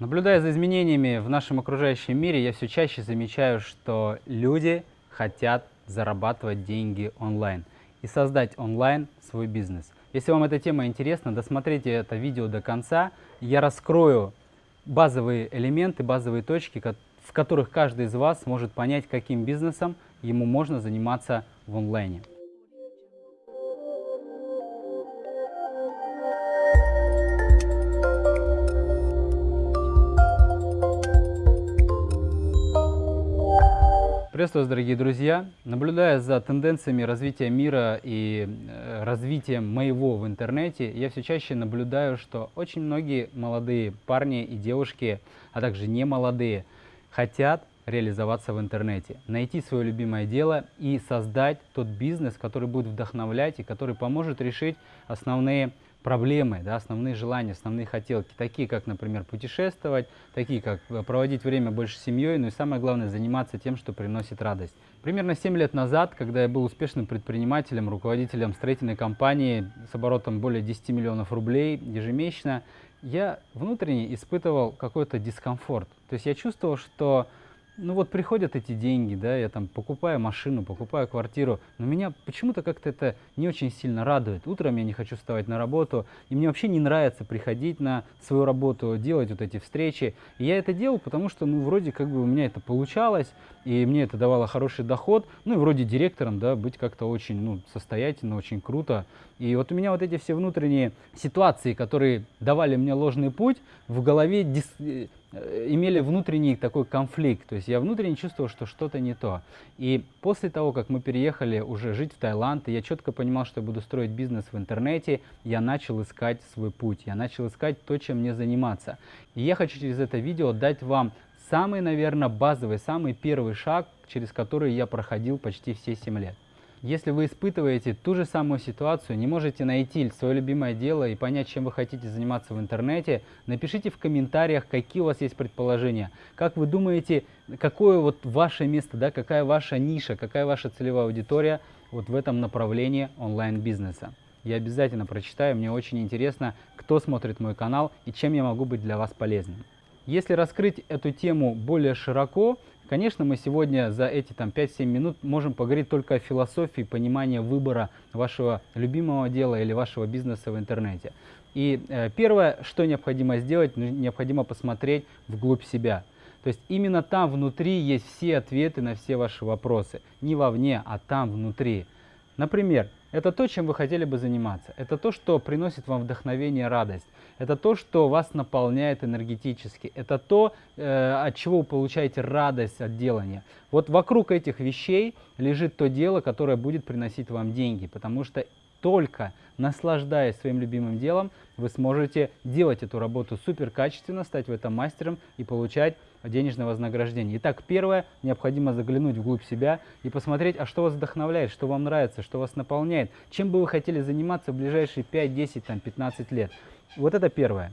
Наблюдая за изменениями в нашем окружающем мире, я все чаще замечаю, что люди хотят зарабатывать деньги онлайн и создать онлайн свой бизнес. Если вам эта тема интересна, досмотрите это видео до конца. Я раскрою базовые элементы, базовые точки, в которых каждый из вас сможет понять, каким бизнесом ему можно заниматься в онлайне. Приветствую вас, дорогие друзья! Наблюдая за тенденциями развития мира и э, развитием моего в интернете, я все чаще наблюдаю, что очень многие молодые парни и девушки, а также не молодые, хотят реализоваться в интернете, найти свое любимое дело и создать тот бизнес, который будет вдохновлять и который поможет решить основные проблемы, да, основные желания, основные хотелки, такие как, например, путешествовать, такие как э, проводить время больше с семьей, ну и самое главное, заниматься тем, что приносит радость. Примерно 7 лет назад, когда я был успешным предпринимателем, руководителем строительной компании с оборотом более 10 миллионов рублей ежемесячно, я внутренне испытывал какой-то дискомфорт. То есть я чувствовал, что ну вот приходят эти деньги, да, я там покупаю машину, покупаю квартиру, но меня почему-то как-то это не очень сильно радует. Утром я не хочу вставать на работу, и мне вообще не нравится приходить на свою работу, делать вот эти встречи. И я это делал, потому что, ну, вроде как бы у меня это получалось, и мне это давало хороший доход, ну, и вроде директором, да, быть как-то очень, ну, состоятельно, очень круто. И вот у меня вот эти все внутренние ситуации, которые давали мне ложный путь, в голове дис Э, имели внутренний такой конфликт, то есть я внутренне чувствовал, что что-то не то. И после того, как мы переехали уже жить в Таиланд, я четко понимал, что я буду строить бизнес в интернете, я начал искать свой путь, я начал искать то, чем мне заниматься. И я хочу через это видео дать вам самый, наверное, базовый, самый первый шаг, через который я проходил почти все 7 лет. Если вы испытываете ту же самую ситуацию, не можете найти свое любимое дело и понять, чем вы хотите заниматься в интернете, напишите в комментариях, какие у вас есть предположения. Как вы думаете, какое вот ваше место, да, какая ваша ниша, какая ваша целевая аудитория вот в этом направлении онлайн-бизнеса. Я обязательно прочитаю, мне очень интересно, кто смотрит мой канал и чем я могу быть для вас полезным. Если раскрыть эту тему более широко, Конечно, мы сегодня за эти там 5-7 минут можем поговорить только о философии понимания выбора вашего любимого дела или вашего бизнеса в интернете. И э, первое, что необходимо сделать, ну, необходимо посмотреть вглубь себя. То есть именно там внутри есть все ответы на все ваши вопросы. Не вовне, а там внутри. Например, это то, чем вы хотели бы заниматься. Это то, что приносит вам вдохновение, радость. Это то, что вас наполняет энергетически. Это то, э, от чего вы получаете радость от делания. Вот вокруг этих вещей лежит то дело, которое будет приносить вам деньги. Потому что только наслаждаясь своим любимым делом, вы сможете делать эту работу супер качественно, стать в этом мастером и получать денежное вознаграждение. Итак, первое, необходимо заглянуть вглубь себя и посмотреть, а что вас вдохновляет, что вам нравится, что вас наполняет, чем бы вы хотели заниматься в ближайшие 5, 10, там, 15 лет. Вот это первое.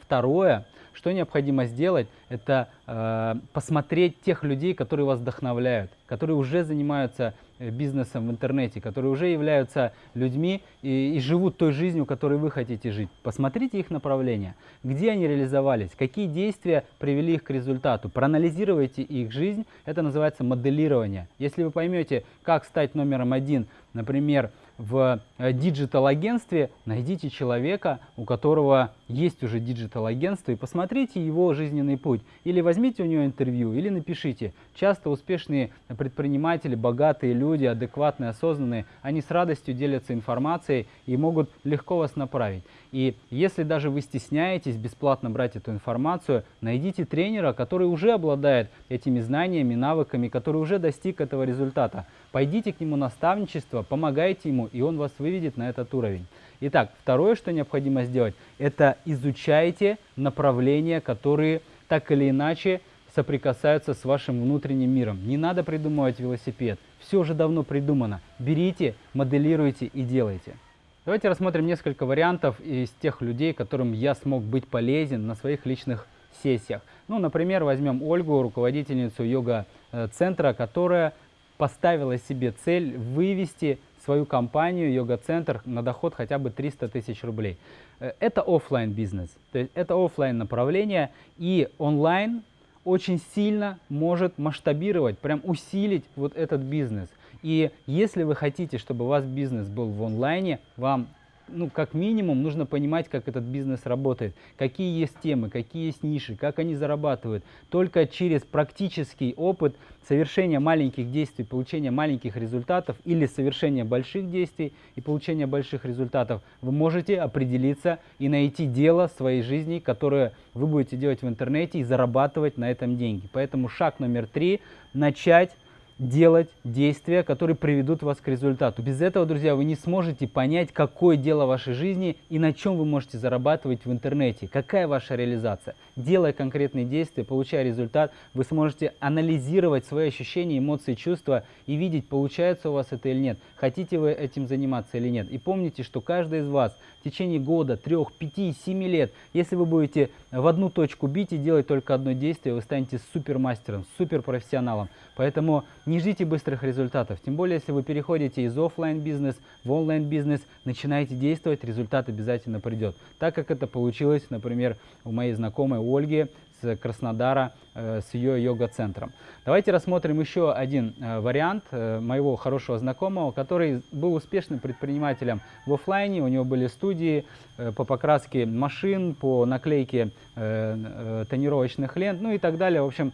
Второе, что необходимо сделать, это э, посмотреть тех людей, которые вас вдохновляют, которые уже занимаются бизнесом в интернете, которые уже являются людьми и, и живут той жизнью, которой вы хотите жить. Посмотрите их направления, где они реализовались, какие действия привели их к результату. Проанализируйте их жизнь, это называется моделирование. Если вы поймете, как стать номером один, например, в э, диджитал-агентстве найдите человека, у которого есть уже диджитал-агентство, и посмотрите его жизненный путь. Или возьмите у него интервью, или напишите. Часто успешные предприниматели, богатые люди, адекватные, осознанные, они с радостью делятся информацией и могут легко вас направить. И если даже вы стесняетесь бесплатно брать эту информацию, найдите тренера, который уже обладает этими знаниями, навыками, который уже достиг этого результата. Пойдите к нему наставничество, помогайте ему, и он вас выведет на этот уровень. Итак, второе, что необходимо сделать, это изучайте направления, которые так или иначе соприкасаются с вашим внутренним миром. Не надо придумывать велосипед, все уже давно придумано. Берите, моделируйте и делайте. Давайте рассмотрим несколько вариантов из тех людей, которым я смог быть полезен на своих личных сессиях. Ну, например, возьмем Ольгу, руководительницу йога-центра, которая поставила себе цель вывести свою компанию, йога-центр на доход хотя бы 300 тысяч рублей. Э, это офлайн бизнес, то есть это офлайн направление и онлайн очень сильно может масштабировать, прям усилить вот этот бизнес. И если вы хотите, чтобы у вас бизнес был в онлайне, вам ну, как минимум, нужно понимать, как этот бизнес работает, какие есть темы, какие есть ниши, как они зарабатывают. Только через практический опыт совершения маленьких действий, получения маленьких результатов или совершения больших действий и получения больших результатов вы можете определиться и найти дело своей жизни, которое вы будете делать в интернете и зарабатывать на этом деньги. Поэтому шаг номер три – начать делать действия, которые приведут вас к результату. Без этого, друзья, вы не сможете понять, какое дело вашей жизни и на чем вы можете зарабатывать в интернете, какая ваша реализация. Делая конкретные действия, получая результат, вы сможете анализировать свои ощущения, эмоции, чувства и видеть, получается у вас это или нет, хотите вы этим заниматься или нет. И помните, что каждый из вас в течение года, трех, пяти, семи лет, если вы будете в одну точку бить и делать только одно действие, вы станете супермастером, суперпрофессионалом. Поэтому не ждите быстрых результатов, тем более, если вы переходите из офлайн бизнес в онлайн бизнес, начинаете действовать, результат обязательно придет. Так как это получилось, например, у моей знакомой Ольги Краснодара, э, с ее йога-центром. Давайте рассмотрим еще один э, вариант э, моего хорошего знакомого, который был успешным предпринимателем в офлайне. У него были студии по покраске машин, по наклейке тонировочных лент, ну и так далее. В общем,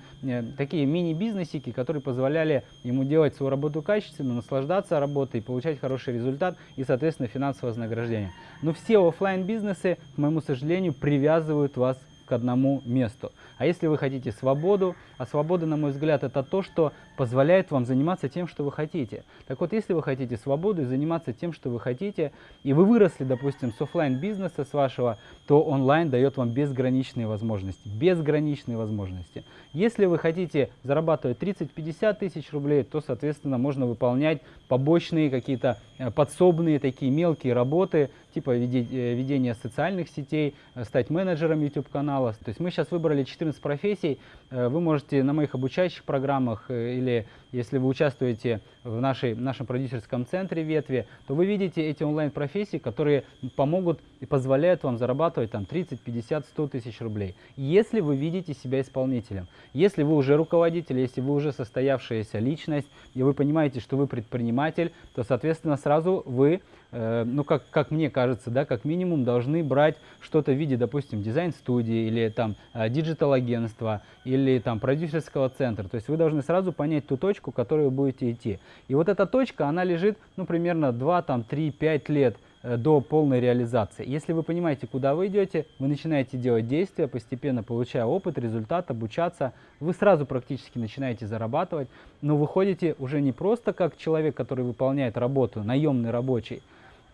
такие мини-бизнесики, которые позволяли ему делать свою работу качественно, наслаждаться работой, получать хороший результат и, соответственно, финансовое вознаграждение. Но все офлайн бизнесы к моему сожалению, привязывают вас к одному месту. А если вы хотите свободу, а свобода, на мой взгляд, это то, что позволяет вам заниматься тем, что вы хотите. Так вот, если вы хотите свободу и заниматься тем, что вы хотите, и вы выросли, допустим, с офлайн бизнеса с вашего, то онлайн дает вам безграничные возможности. Безграничные возможности. Если вы хотите зарабатывать 30-50 тысяч рублей, то, соответственно, можно выполнять побочные какие-то э, подсобные такие мелкие работы, типа э, ведения социальных сетей, э, стать менеджером YouTube-канала. То есть мы сейчас выбрали 14 профессий, вы можете на моих обучающих программах или если вы участвуете в нашей, нашем продюсерском центре ветви, то вы видите эти онлайн-профессии, которые помогут и позволяют вам зарабатывать там 30, 50, 100 тысяч рублей. Если вы видите себя исполнителем, если вы уже руководитель, если вы уже состоявшаяся личность, и вы понимаете, что вы предприниматель, то, соответственно, сразу вы Э, ну, как, как мне кажется, да, как минимум должны брать что-то в виде, допустим, дизайн-студии или там э, диджитал-агентства или там продюсерского центра. То есть вы должны сразу понять ту точку, к которой вы будете идти. И вот эта точка, она лежит, ну, примерно 2, там, 3, 5 лет Э, до полной реализации. Если вы понимаете, куда вы идете, вы начинаете делать действия, постепенно получая опыт, результат, обучаться, вы сразу практически начинаете зарабатывать, но выходите уже не просто как человек, который выполняет работу, наемный рабочий,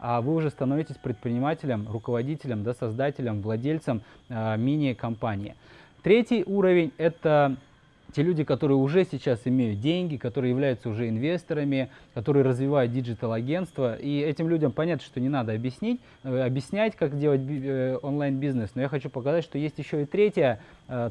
а вы уже становитесь предпринимателем, руководителем, да, создателем, владельцем э, мини-компании. Третий уровень – это те люди, которые уже сейчас имеют деньги, которые являются уже инвесторами, которые развивают диджитал-агентство. И этим людям понятно, что не надо объяснить, э, объяснять, как делать э, онлайн-бизнес. Но я хочу показать, что есть еще и третья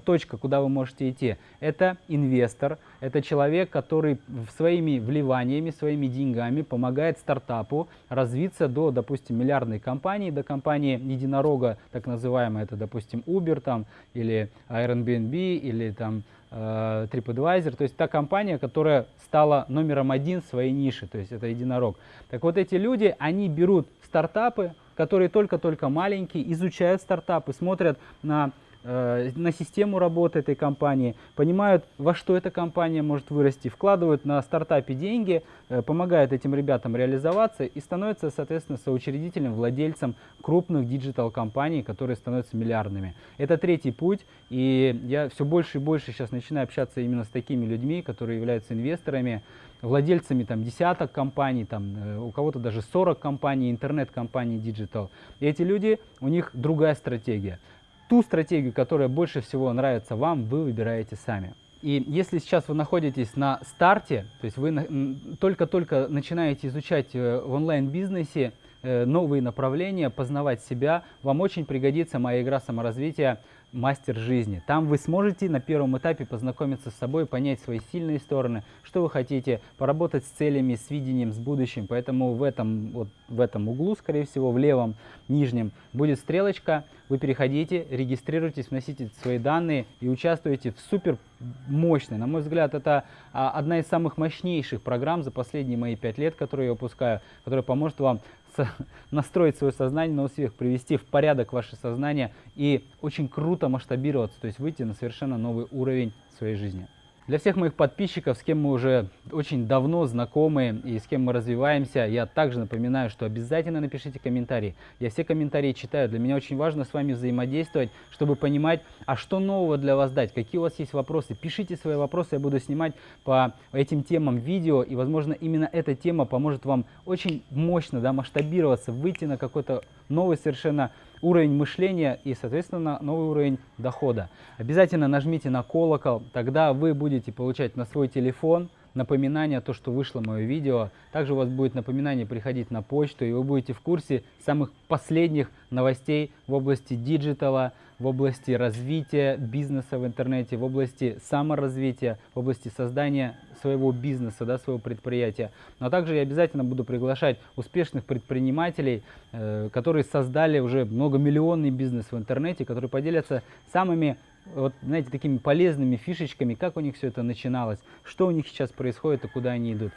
точка, куда вы можете идти. Это инвестор, это человек, который своими вливаниями, своими деньгами помогает стартапу развиться до, допустим, миллиардной компании, до компании единорога, так называемой, это, допустим, Uber там, или Airbnb, или там э, TripAdvisor, то есть та компания, которая стала номером один в своей нише, то есть это единорог. Так вот эти люди, они берут стартапы, которые только-только маленькие, изучают стартапы, смотрят на Э, на систему работы этой компании, понимают, во что эта компания может вырасти, вкладывают на стартапе деньги, э, помогают этим ребятам реализоваться и становятся, соответственно, соучредителем, владельцем крупных диджитал-компаний, которые становятся миллиардными. Это третий путь, и я все больше и больше сейчас начинаю общаться именно с такими людьми, которые являются инвесторами, владельцами там десяток компаний, там, э, у кого-то даже 40 компаний, интернет-компаний диджитал. Эти люди, у них другая стратегия ту стратегию, которая больше всего нравится вам, вы выбираете сами. И если сейчас вы находитесь на старте, то есть вы только-только начинаете изучать э, в онлайн-бизнесе э, новые направления, познавать себя, вам очень пригодится моя игра саморазвития мастер жизни. Там вы сможете на первом этапе познакомиться с собой, понять свои сильные стороны, что вы хотите, поработать с целями, с видением, с будущим. Поэтому в этом, вот в этом углу, скорее всего, в левом нижнем будет стрелочка. Вы переходите, регистрируйтесь, вносите свои данные и участвуете в супер мощной. На мой взгляд, это а, одна из самых мощнейших программ за последние мои пять лет, которые я выпускаю, которая поможет вам настроить свое сознание на успех, привести в порядок ваше сознание и очень круто масштабироваться, то есть выйти на совершенно новый уровень своей жизни. Для всех моих подписчиков, с кем мы уже очень давно знакомы и с кем мы развиваемся, я также напоминаю, что обязательно напишите комментарии. Я все комментарии читаю. Для меня очень важно с вами взаимодействовать, чтобы понимать, а что нового для вас дать, какие у вас есть вопросы. Пишите свои вопросы, я буду снимать по этим темам видео, и, возможно, именно эта тема поможет вам очень мощно да, масштабироваться, выйти на какой-то новый совершенно уровень мышления и, соответственно, новый уровень дохода. Обязательно нажмите на колокол, тогда вы будете получать на свой телефон напоминание, то, что вышло мое видео. Также у вас будет напоминание приходить на почту, и вы будете в курсе самых последних новостей в области диджитала, в области развития бизнеса в интернете, в области саморазвития, в области создания своего бизнеса, да, своего предприятия. Но также я обязательно буду приглашать успешных предпринимателей, э, которые создали уже многомиллионный бизнес в интернете, которые поделятся самыми вот, знаете, такими полезными фишечками, как у них все это начиналось, что у них сейчас происходит и куда они идут.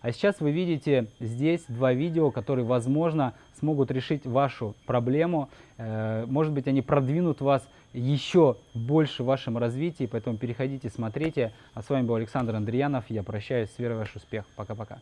А сейчас вы видите здесь два видео, которые, возможно, смогут решить вашу проблему. Э, может быть, они продвинут вас еще больше в вашем развитии, поэтому переходите, смотрите. А с вами был Александр Андреянов. Я прощаюсь. С верой в ваш успех. Пока-пока.